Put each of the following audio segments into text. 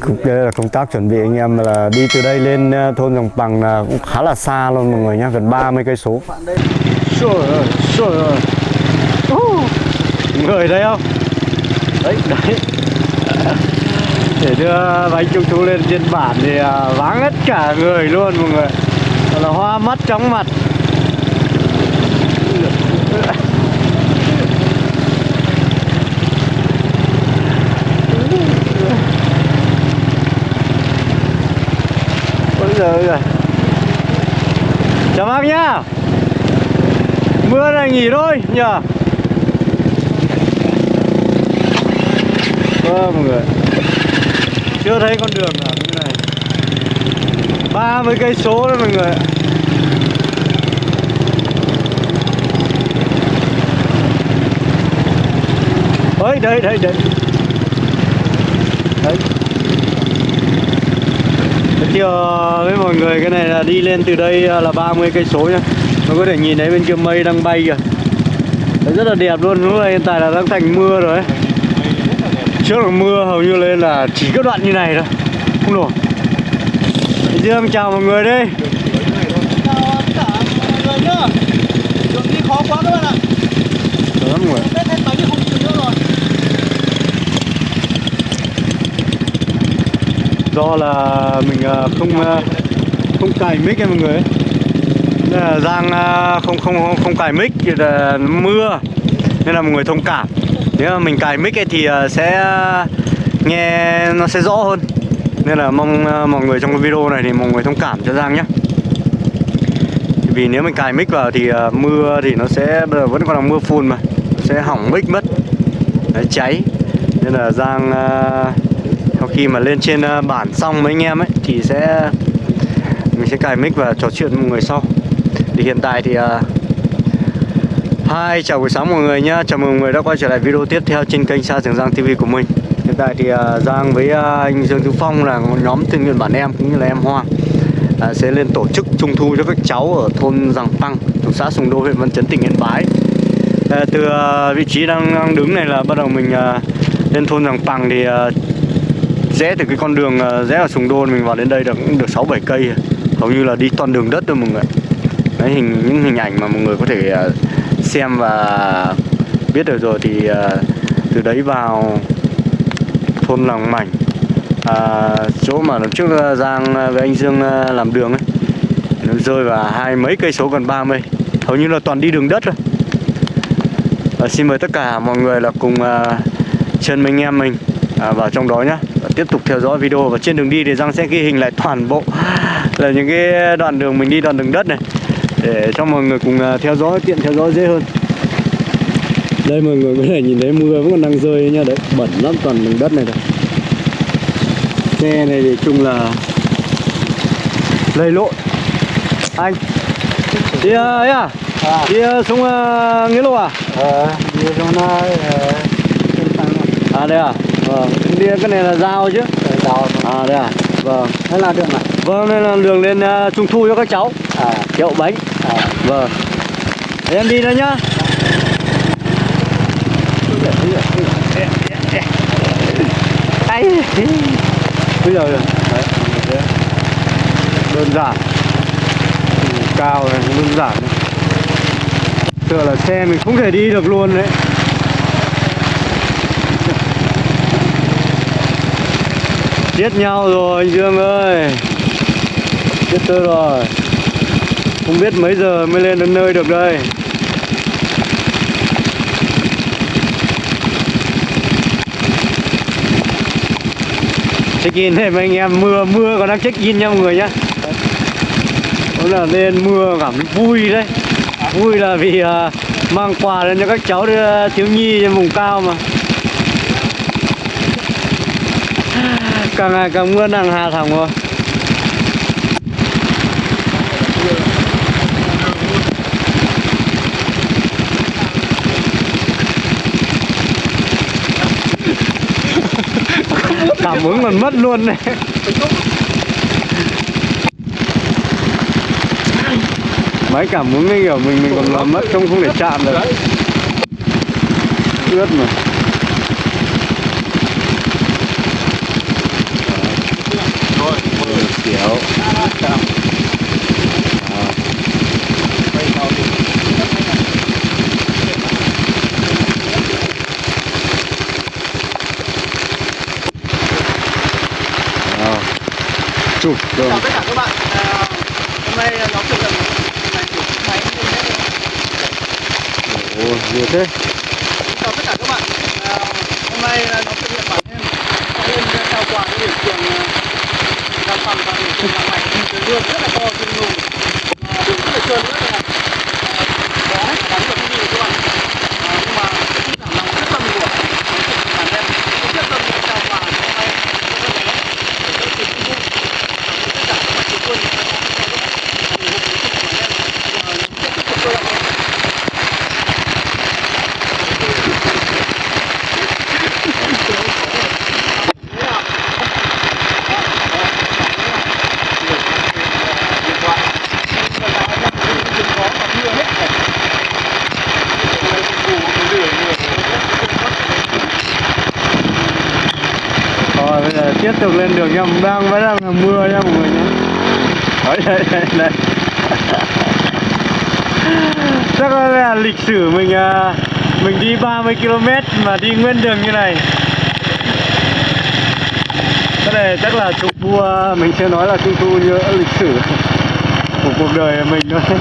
Cũng đây là công tác chuẩn bị anh em là đi từ đây lên ờ, thôn Dòng Bằng là cũng khá là xa luôn mọi người nhá, gần 30 cây số. Trời ơi, trời ơi. Người đây không? Đấy, đấy. Để đưa bánh trung thu lên trên bản thì ờ, vắng hết cả người luôn mọi người. Là hoa mắt chóng mặt. Giờ giời. Chào bác nhá. Mưa này nghỉ thôi, nhờ. Vâng mọi người. Chưa thấy con đường nào như này. 30 cây số đấy mọi người. ạ. Ôi, đây đây đây. Đấy. Giới thiệu với mọi người cái này là đi lên từ đây là 30 cây số nhá. Nó có thể nhìn thấy bên kia mây đang bay kìa. Đấy, rất là đẹp luôn. Lúc này hiện tại là đang thành mưa rồi ấy. Trước là mưa hầu như lên là chỉ có đoạn như này thôi. Không nổi. Dương chào mọi người đây. Chào tất cả mọi người nhá Đường đi khó quá các bạn ạ Đó mọi người. Tết hết bánh thì không chịu nữa rồi Do là mình à, không à, không cài mic ấy mọi người. Nên là Giang à, không không không, cài mic thì là mưa nên là mọi người thông cảm. Nếu mà mình cài mic ấy thì sẽ nghe nó sẽ rõ hơn. Nên là mong mọi người trong cái video này thì mọi người thông cảm cho Giang nhé. Vì nếu mình cài mic vào thì mưa thì nó sẽ bây giờ vẫn còn là mưa phun mà nó sẽ hỏng mic mất. Đấy, cháy. Nên là Giang uh, khi mà lên trên ờ, bản xong mấy anh em ấy thì sẽ mình sẽ cài mic và trò chuyện với mọi người sau. Thì hiện tại thì ờ, hai chào buổi sáng mọi người nhá. Chào mừng mọi người đã quay trở lại video tiếp theo trên kênh Sa Trường Giang TV của mình. Hiện tại thì ờ, Giang với anh Dương Tú Phong là một nhóm tình nguyện bản em cũng như là em Hoa sẽ lên tổ chức trung thu cho các cháu ở thôn Giàng Păng, thuộc xã Sùng Đô, huyện Văn Chấn, tỉnh Yên Bái. Từ vị trí đang, đang đứng này là bắt đầu mình lên thôn Giàng Păng thì rẽ từ cái con đường ờ, rẽ ở Sùng Đô mình vào đến đây được cũng được 6 7 cây. Hầu như là đi toàn đường đất thôi mọi người. Đấy hình những hình ảnh mà mọi người có thể ờ, xem và biết được rồi thì ờ, từ đấy vào thôn Làng Mảnh à, chỗ mà lần trước Giang với anh Dương làm đường ấy nó rơi vào hai mấy cây số gần 30 hầu như là toàn đi đường đất rồi và xin mời tất cả mọi người là cùng uh, chân mình anh em mình uh, vào trong đó nhé tiếp tục theo dõi video và trên đường đi thì Giang sẽ ghi hình lại toàn bộ là những cái đoạn đường mình đi đoạn đường đất này để cho mọi người cùng à, theo dõi tiện theo dõi dễ hơn. Đây mọi người có thể nhìn thấy mưa vẫn còn đang rơi nha đấy bẩn lắm toàn đường đất này thôi xe này thì chung là lầy lội. Anh đi uh, ấy à? À. đi xuống nghĩa lộ à? Ờ, đi tăng à đây à vâng. Đi cái này là giao chứ? Đào à đây à? Vâng. Thế là được mà. Vâng đây là đường lên uh, trung thu cho các cháu. À, kiệu bánh. À. Vâng. Thế em đi nữa nhá. Ay. Bây giờ đơn giản. Cao này đơn giản. Này. Tựa là xe mình không thể đi được luôn đấy giết nhau rồi anh Dương ơi. Giết tôi rồi. Không biết mấy giờ mới lên đến nơi được đây. Check in đây mấy anh em mưa mưa còn đang check in nha mọi người nhá. Đó là lên mưa cảm vui đấy. Vui là vì uh, mang quà lên cho các cháu à, thiếu nhi trên vùng cao mà. Càng ngày càng mưa đang hà thẳng rồi cảm ứng còn mất luôn này máy cảm ứng cái kiểu mình mình còn làm mất không không để chạm được. Ướt mà chụp rồi chào tất cả các bạn. À, hôm nay là nhóm thực hiện ngày của chiếc máy hết rồi. ồ nhiều thế. Chào tất cả các bạn. À, hôm nay là nhóm thực hiện bản em sẽ lên trao quà cho điểm trường à, làm phòng và điểm trường làm mạch cái đường rất là to trên lùn à, đường rất là trơn rất là à, có hết cả bắn được cái gì các bạn à, nhưng mà cái giảm lòng rất tâm của bản em cũng rất tâm để trao quà hôm nay cho các bé để các trường vui tất cả các bạn trường quân các bạn cho các bạn ủng hộ đến bản em và sẽ tiếp tục tôi lại Rồi bây giờ tiếp tục lên đường nha, đang vẫn đang là mưa nha mọi người nhé. Đấy, đây, đây, đây. Chắc là lịch sử mình à, mình đi 30 km mà đi nguyên đường như này. Cái này chắc là chụp vua mình sẽ nói là trung thu như lịch sử của cuộc đời mình thôi.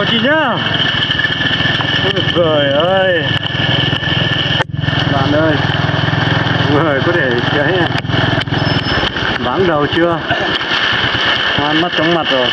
Chào chị nhá Ôi trời ơi Bạn ơi Mọi người có thể thấy này Vắng đầu chưa Hoan mắt chóng mặt rồi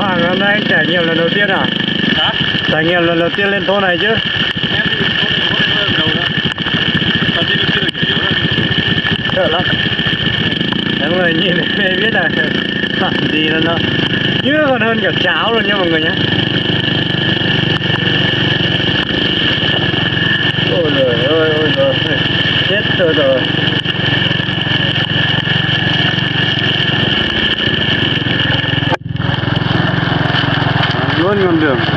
Hoàng hôm nay anh trải nghiệm lần đầu tiên à? Hả? Trải nghiệm lần đầu tiên lên thôn này chứ. Em thì có thể có lần đầu đó Thật đi chưa được nhiều đâu Sợ lắm. Mọi người nhìn này biết là làm gì là nó Như còn hơn cả cháo luôn nha mọi người nhé Ôi trời ơi, ôi trời Chết tôi rồi. Luôn con đường.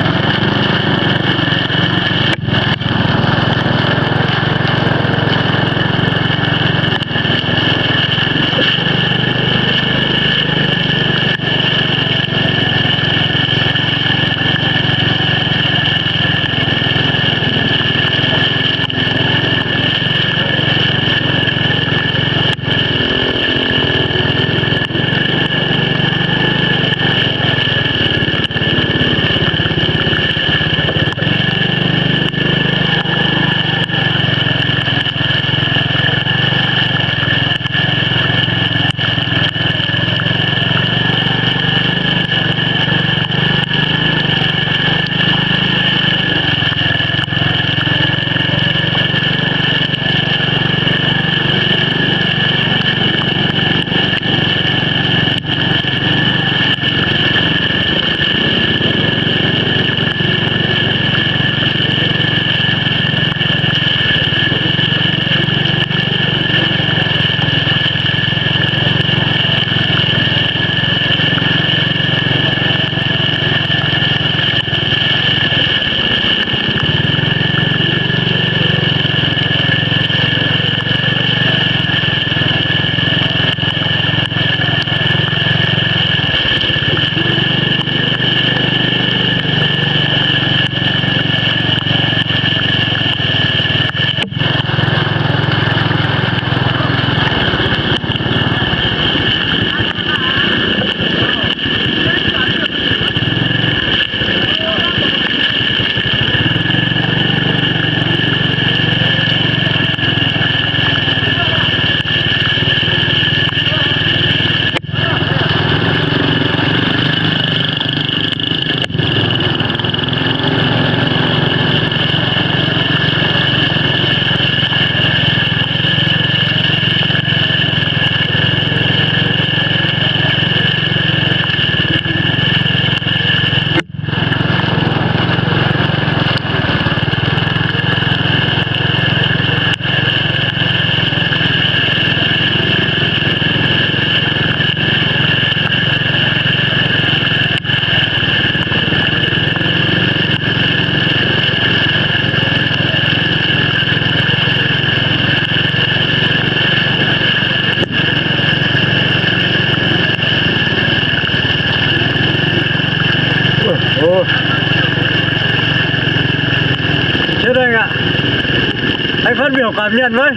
Phát biểu cảm nhận với.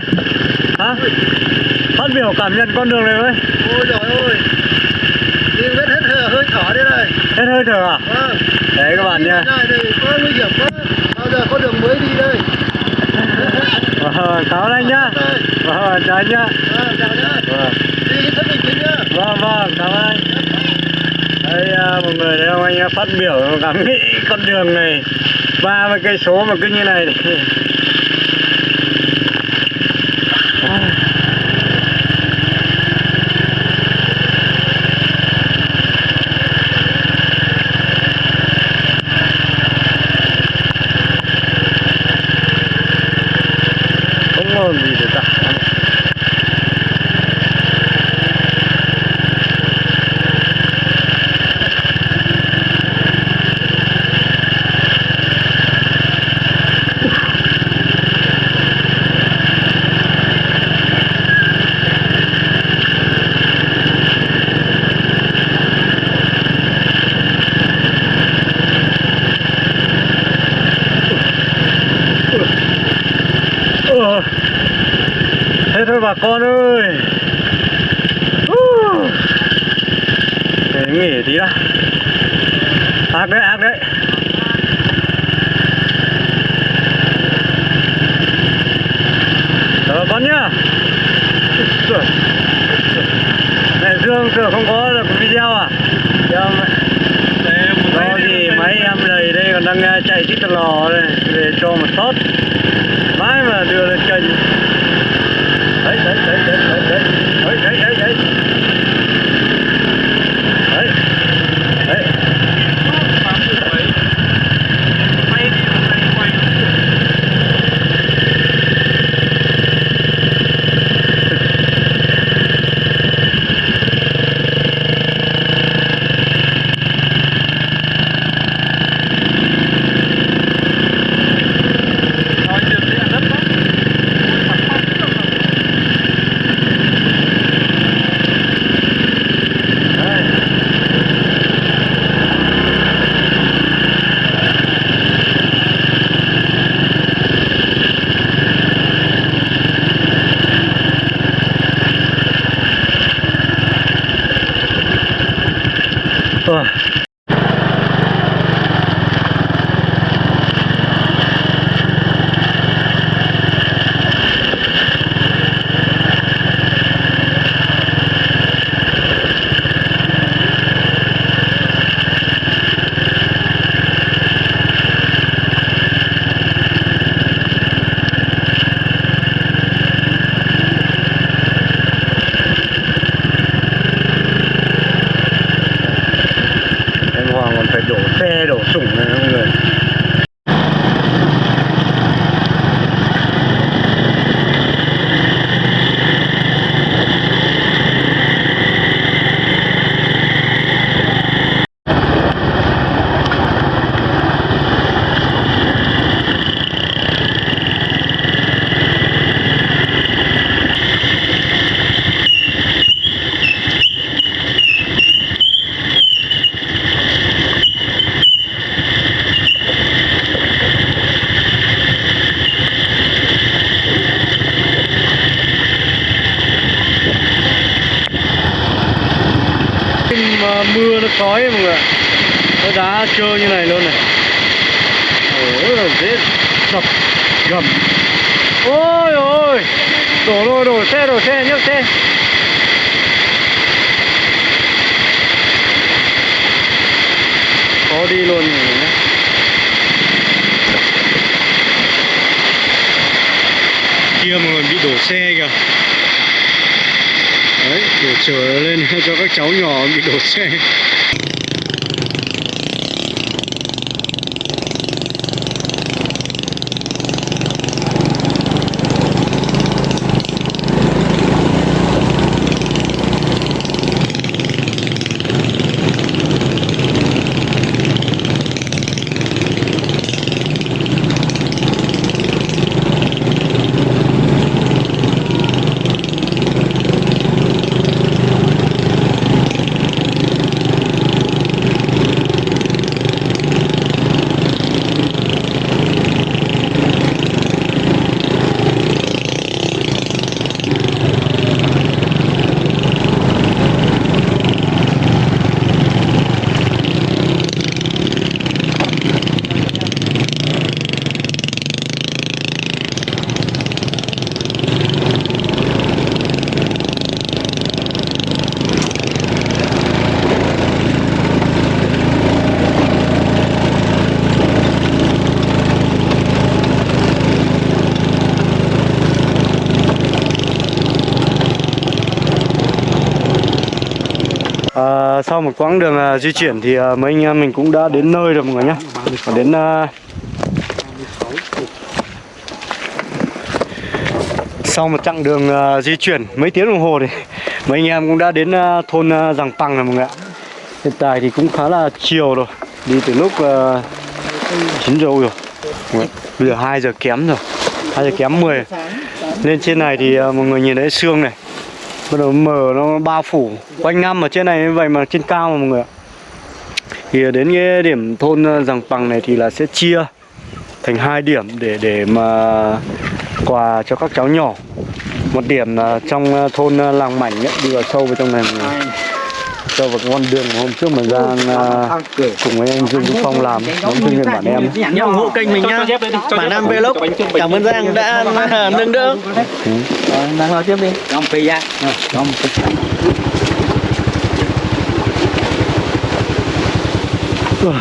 Hả? Phát biểu cảm nhận con đường này với. Ôi trời ơi. Đi vết hết hơi, hơi thở đây này. Hết hơi thở à? Vâng. Đấy các bạn nha này thì có nguy hiểm quá. Bao giờ có đường mới đi đây? Vâng cảm ơn anh nhá. Vâng chào anh nhá. Vâng chào nhá. Vâng. Đi rất bình tĩnh nhá. Vâng vâng cảm ơn anh. Đây à, một người thấy không anh phát biểu cảm nghĩ con đường này ba mươi cây số mà cứ như này thì không ngon gì được cả Ờ. Thế thôi bà con ơi. Uh. Để nghỉ tí đã. Ác đấy, ác đấy. Bà con nhá. Mẹ Dương tưởng không có được video à? Dạ mẹ. Đó thì máy em đầy đây còn đang chạy chít lò đây Về cho một shot. Mãi mà đưa lên kênh right, right, right, right. cho các cháu nhỏ bị đổ xe. Sau một quãng đường uh, di chuyển thì uh, mấy anh em mình cũng đã đến nơi rồi mọi người nhé. Đến uh, sau một chặng đường uh, di chuyển mấy tiếng đồng hồ thì mấy anh em cũng đã đến uh, thôn uh, Giàng Păng rồi mọi người ạ. Hiện tại thì cũng khá là chiều rồi, đi từ lúc uh, 9 giờ rồi. Bây giờ 2 giờ kém rồi, 2 giờ kém 10 Lên trên này thì uh, mọi người nhìn thấy xương này bắt đầu mờ nó bao phủ quanh năm ở trên này như vậy mà trên cao mà mọi người ạ. Thì đến cái điểm thôn ờ, rằng Bằng này thì là sẽ chia thành hai điểm để để mà quà cho các cháu nhỏ. Một điểm là trong ờ, thôn ờ, làng mảnh ấy, đi vào sâu vào trong này mọi người vào cái con đường hôm trước mà Giang ờ, cùng với anh Dương Đức Phong làm đóng thương viên bản em. ủng hộ kênh mình nhá. bản nam vlog. cảm ơn giang đã nâng đỡ. Đang nói tiếp đi. Không phi ra. Ồ,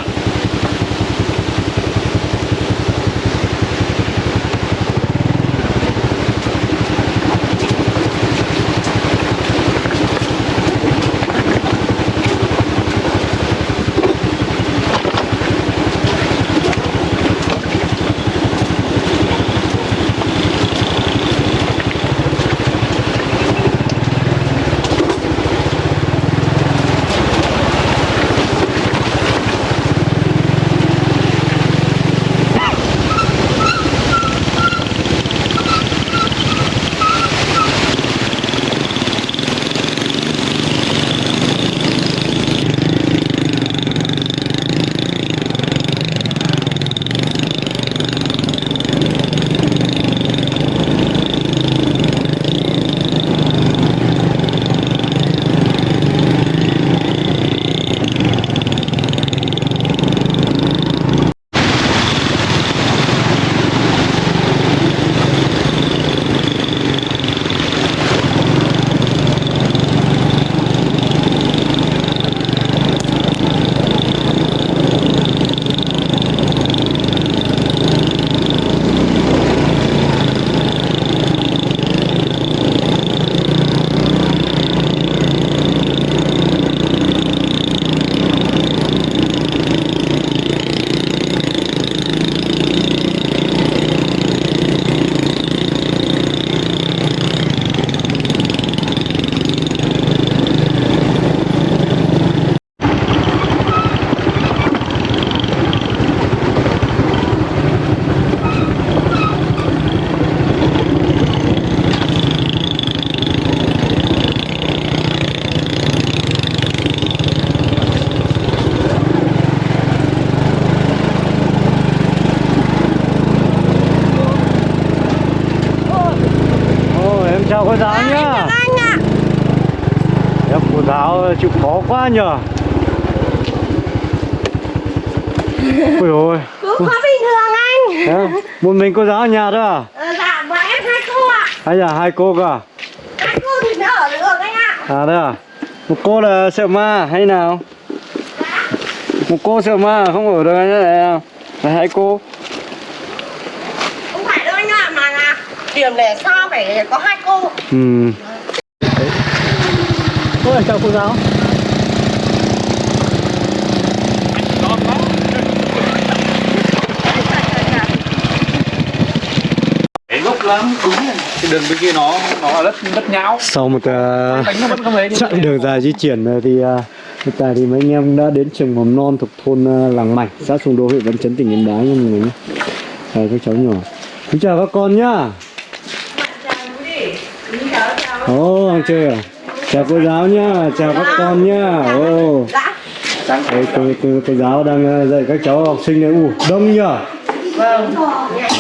chịu khó quá nhờ. Ôi ôi. Cũng có bình thường anh. Thế, một mình cô giáo ở nhà thôi à? ờ, dạ bọn em hai cô ạ. Hay là hai cô cả? hai cô thì mới ở được anh ạ. À đấy à? Một cô là sợ ma hay nào? Một cô sợ ma không ở được anh à? Là hai cô. Không phải đâu anh ạ mà là điểm để sao phải có hai cô. Ừ. Ôi chào cô giáo lắm, đúng rồi. Cái đường bên kia nó nó là đất đất nhão. Sau một uh, Đánh nó vẫn không lấy đi. chặng đường dài di chuyển rồi thì uh, hiện tại thì mấy anh em đã đến trường mầm non thuộc thôn uh, Làng Mảnh, xã Sùng Đô, huyện Văn Chấn, tỉnh Yên Bái nha mọi người nhé. Chào các cháu nhỏ. Xin chào các con nhá. Ồ, ăn chơi à? Chào cô giáo nhá, chào các con nhá. Ồ. dạ Đây, cô, cô, cô giáo đang dạy các cháu học sinh này. Ủ, đông nhờ. Vâng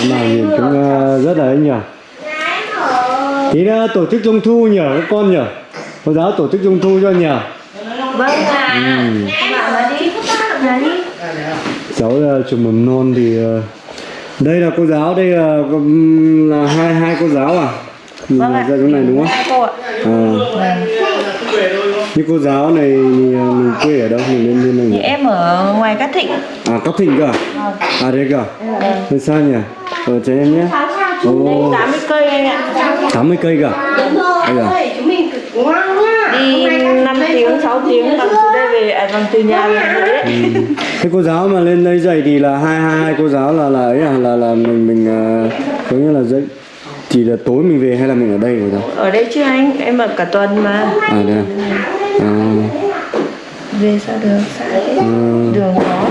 nào nhìn cũng uh, rất là ấy nhờ. Tí nữa tổ chức trung thu nhờ các con nhờ. Cô giáo tổ chức trung thu cho nhờ. vâng ạ nói đi cháu là trường mầm non thì ờ, đây là cô giáo đây là là hai hai cô giáo à nhìn vâng ạ ra chỗ này đúng không hai cô ạ à. Như cô giáo này thì, ờ, mình quê ở đâu? Mình lên lên này nhỉ? em ở ngoài cát thịnh. À cát thịnh cơ à? à đây cơ à? Thế sao nhỉ? Ở cho em nhé. Ồ, 80 cây anh ạ. 80 cây cơ à? đúng rồi. Đây chúng mình cực ngoan nhá đi 5 tiếng 6 tiếng bằng từ đây về à, bằng từ nhà về Huế đấy. Thế cô giáo mà lên đây dạy thì là hai hai hai cô giáo là là ấy à? Là là mình mình uh, có nghĩa là dạy chỉ là tối mình về hay là mình ở đây rồi đâu? ở đây chứ anh em ở cả tuần mà. À đây. À. về sao được thế À. đường khó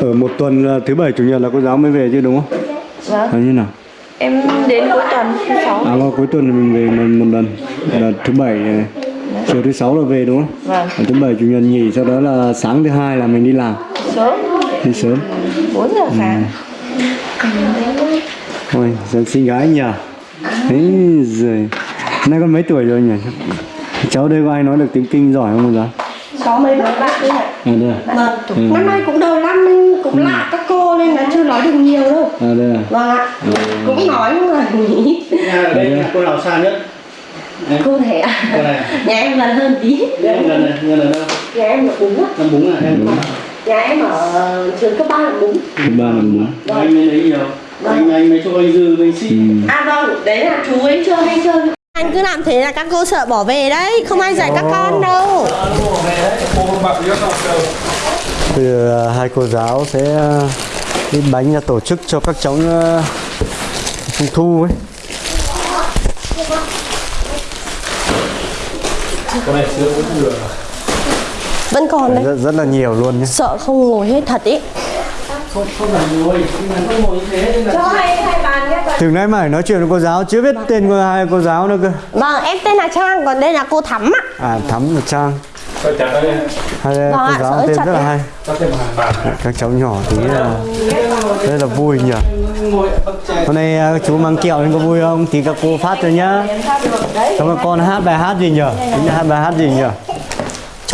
Ở một tuần là thứ bảy chủ nhật là cô giáo mới về chứ đúng không? vâng Hay như nào? em đến cuối tuần thứ sáu À vào cuối tuần mình về một, một lần là thứ bảy này. chiều thứ sáu là về đúng không? vâng Và thứ bảy chủ nhật nghỉ sau đó là sáng thứ hai là mình đi làm sớm đi sớm. 4 giờ sáng Ôi, sao xinh gái nhỉ? Ấy giời. Nay con mấy tuổi rồi nhỉ? Cháu đây có ai nói được tiếng kinh giỏi không cô giáo? có mấy đứa bạn đấy ạ À đây à? vâng năm nay cũng đầu năm nên cũng lạ các cô nên là chưa nói được nhiều đâu À đây à? vâng ạ cũng nói nhưng mà nghĩ Nhà ở đây nhà cô nào xa nhất? cô thể ạ Cô này. nhà em gần hơn tí Em gần này, gần ở đâu? nhà em ở bún á Năm bún à em. nhà em ở trường cấp ba là bún Thứ ba là bốn. Anh mới lấy nhiều. Anh anh mới cho anh dư anh xí. à vâng đấy là chú ấy chơi hay chơi. Anh cứ làm thế là các cô sợ bỏ về đấy không ai dạy các con đâu. Bây giờ hai cô giáo sẽ uh, đi bánh ra tổ chức cho các cháu trung thu ấy. vẫn còn đấy. Rất, rất là nhiều luôn nhé. sợ không ngồi hết thật ý Không không phải ngồi, nhưng mà không ngồi như thế nên là cho hai hai bàn nhé Từ nãy mà phải nói chuyện với cô giáo chưa biết tên của hai cô giáo nữa cơ. vâng em tên là trang còn đây là cô thắm ạ À Thắm và Trang. Hai Vâng cô giáo tên rất là hay. Các cháu nhỏ thì là rất là vui nhỉ. Hôm nay à, chú mang kẹo nên có vui không? Thì các cô phát cho nhá. Các con hát bài hát gì nhỉ? Tính là hát bài hát gì nhỉ?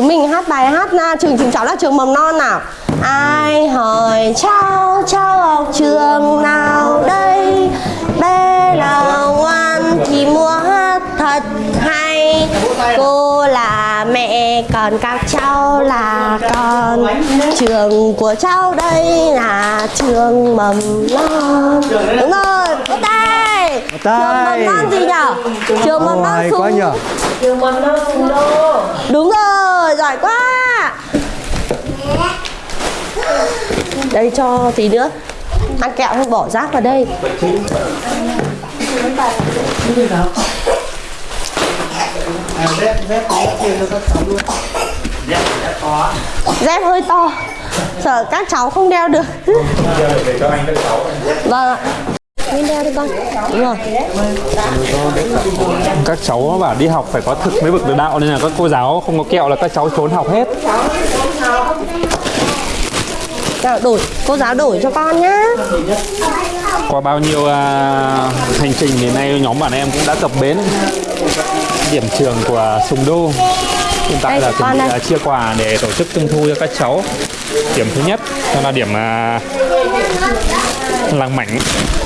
Chúng mình hát bài hát na trường chúng cháu là trường mầm non nào? Ai hỏi, cháu cháu học trường nào đây? Bé nào ngoan thì mua hát thật hay. Cô là mẹ, còn các cháu là con. Trường của cháu đây là trường mầm non. Đúng rồi ta trường mầm non gì nhở? Trường mầm non hay quá Sùng- nhỉ? trường mầm non Sùng Đô. Đúng rồi, giỏi quá. Đây cho tí nữa. Ăn kẹo không bỏ rác vào đây. Dép dép dép kia cho các cháu luôn. Dép hơi to Sợ các cháu không đeo được Vâng ạ Nên đeo đi con Đúng rồi các cháu bảo đi học phải có thực mới vực được đạo nên là các cô giáo không có kẹo là các cháu trốn học hết. Đổi, cô giáo đổi cho con nhá. Qua bao nhiêu à, hành trình đến nay nhóm bạn em cũng đã cập bến. Điểm trường của Sùng Đô. Hiện tại Đây, là chuẩn bị à, chia quà để tổ chức trung thu cho các cháu. Điểm thứ nhất đó là điểm à, làng mảnh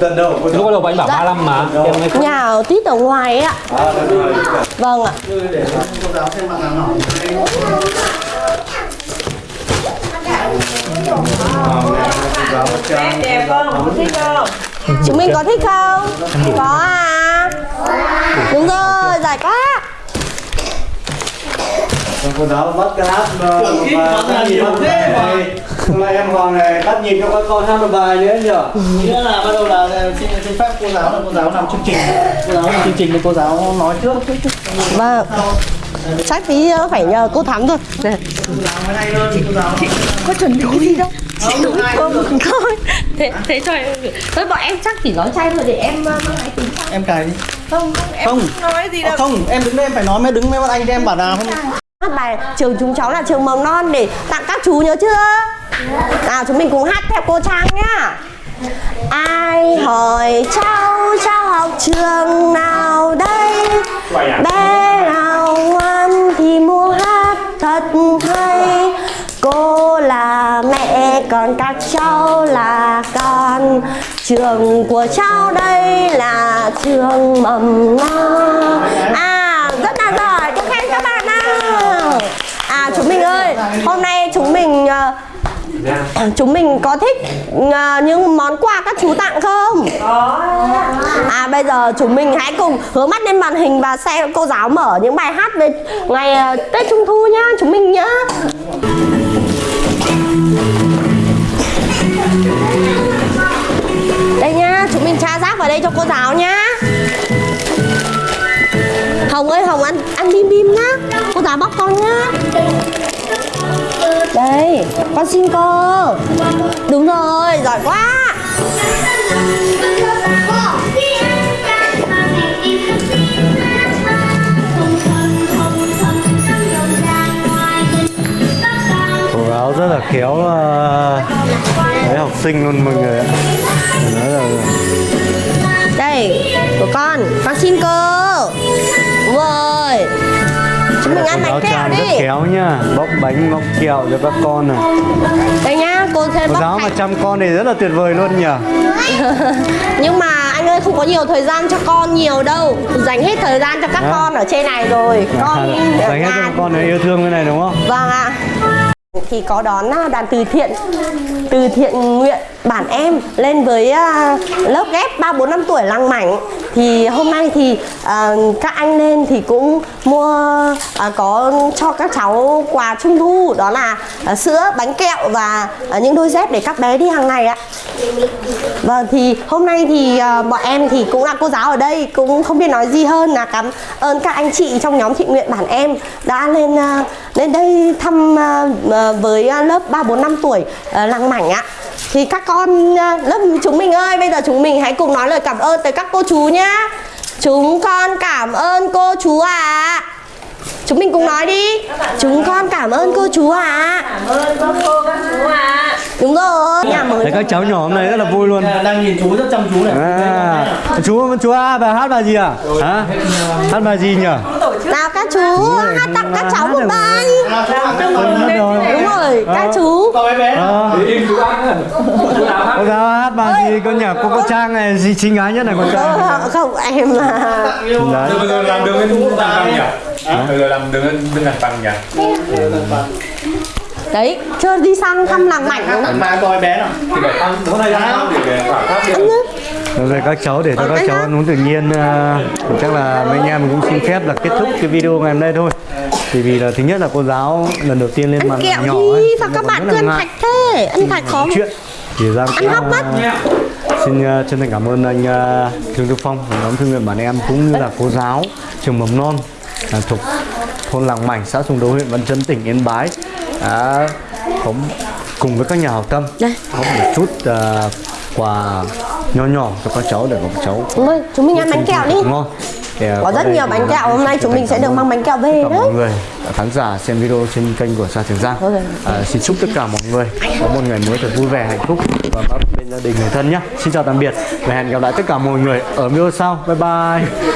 Gần đâu? lúc bắt đầu anh bảo 35 mà. Em mới Nhà ở tít ở ngoài ấy ạ. Vâng ạ. Đẹp không thích không Chúng mình có thích không? Có à? Đúng rồi, giỏi quá. Cô giáo bắt cái hát mà mà nhịp bắt thế mà. Hôm nay em Hoàng này bắt nhịp cho các con hát một bài nữa nhỉ? Nghĩa là bắt đầu là xin xin phép cô giáo là cô giáo làm chương trình. Cô giáo làm chương trình thì cô giáo nói trước. Vâng Chắc tí nữa phải nhờ cô Thắm cô giáo. Có chuẩn bị gì đâu Chị đúng không? Thôi Thế, thế thôi Thôi bọn em chắc chỉ nói chay thôi để em uh, mang máy tính Em cài đi. Không, không, em Không. không nói gì Ờ, đâu không, em đứng đây em phải nói mới đứng với bọn anh thì em bảo là không bài trường chúng cháu là trường mầm non để tặng các chú nhớ chưa? nào chúng mình cùng hát theo cô trang nhá. Ai hỏi cháu cháu học trường nào đây? À? Bé nào ngoan thì mua hát thật hay? Cô là mẹ còn các cháu là con. Trường của cháu đây là trường mầm non. À rất là giỏi. Tôi khen các bạn nào. À chúng mình ơi hôm nay chúng mình uh, Chúng mình có thích ờ, những món quà các chú tặng không? À bây giờ chúng mình hãy cùng hướng mắt lên màn hình và xem cô giáo mở những bài hát về ngày ờ, Tết Trung Thu nhá, chúng mình nhá. Đây nhá, chúng mình tra rác vào đây cho cô giáo nhá. Hồng ơi, Hồng ăn ăn bim bim nhá. Cô giáo bóc con nhá. Đây, con xin cô. Đúng rồi, giỏi quá. cô rất là khéo uh, với học sinh luôn mọi người ạ nói là Đây, của con, con xin cô. Rồi. Chúng mình ăn bánh kẹo đi. khéo nha bóc bánh bóc kẹo cho các con này. Đây nhá, cô cô bóc giáo mà chăm con thì rất là tuyệt vời luôn nhỉ. Nhưng mà anh ơi không có nhiều thời gian cho con nhiều đâu. Dành hết thời gian cho các Hả? con ở trên này rồi. Con dành hết cho con này yêu thương cái này đúng không? Vâng ạ. Thì có đón à, đoàn từ thiện từ thiện nguyện bản em lên với uh, lớp ghép 3 4 5 tuổi lăng mảnh. Thì hôm nay thì uh, các anh lên thì cũng mua uh, có cho các cháu quà trung thu đó là uh, sữa bánh kẹo và uh, những đôi dép để các bé đi hàng ngày ạ. Vâng thì hôm nay thì uh, bọn em thì cũng là cô giáo ở đây cũng không biết nói gì hơn. Là cảm ơn các anh chị trong nhóm thiện nguyện bản em đã lên uh, lên đây thăm uh, với lớp 3 4 5 tuổi uh, lăng mảnh ạ. Thì các con ờ, lớp chúng mình ơi, bây giờ chúng mình hãy cùng nói lời cảm ơn tới các cô chú nhá. Chúng con cảm ơn cô chú ạ. Chúng mình cùng nói đi. Chúng con cảm ơn cô chú ạ. Cảm ơn các cô các chú ạ. Đúng rồi. Nhà mới. Thấy các cháu nhỏ hôm nay rất là vui luôn đang nhìn chú rất chăm chú này à, chú chú A bà hát bài gì à hả hát bài gì nhỉ Nào các chú hát tặng các cháu một bài. Đúng rồi, các chú. Ờ. im chú ăn cô giáo hát bài gì con nhỉ cô có trang này gì xinh gái nhất này con trang này. Không, em là làm đường lên bằng bằng nhỉ giờ làm đường lên bên bằng nhỉ? Đấy, chưa đi sang thăm làng mảnh đúng không? mà coi bé nào? Thì phải tăng bữa nay tăng để khoảng khác Rồi các cháu để cho các cháu ăn uống tự nhiên à, chắc là mấy anh em mình cũng xin phép là kết thúc cái video ngày hôm nay thôi. Thì vì là thứ nhất là cô giáo lần đầu tiên lên Ăn màn kẹo nhỏ ấy, sao các bạn cứ ăn thạch thế? Ăn thạch khó chuyện. Thì Giang Ăn hóc mất. xin uh, chân thành cảm ơn anh uh, Thương Đức Phong và nhóm thương nguyện bản em cũng như là cô giáo trường mầm non à, thuộc thôn Làng Mảnh xã Sùng Đô huyện Văn Chấn tỉnh Yên Bái. Đã có cùng với các nhà hảo tâm. Đây. có một chút uh, quà nho nhỏ cho các cháu để các cháu rồi, chúng mình ăn bánh kẹo đi. ngon. Thì, uh, Có rất nhiều bánh là kẹo, hôm nay chúng mình sẽ được mang bánh kẹo về đấy. mọi người khán giả xem video trên kênh của Sa Trường Giang. À, xin chúc tất cả mọi người có một ngày mới thật vui vẻ hạnh phúc và bên gia đình người thân nhé. Xin chào tạm biệt và hẹn gặp lại tất cả mọi người ở video sau. Bye bye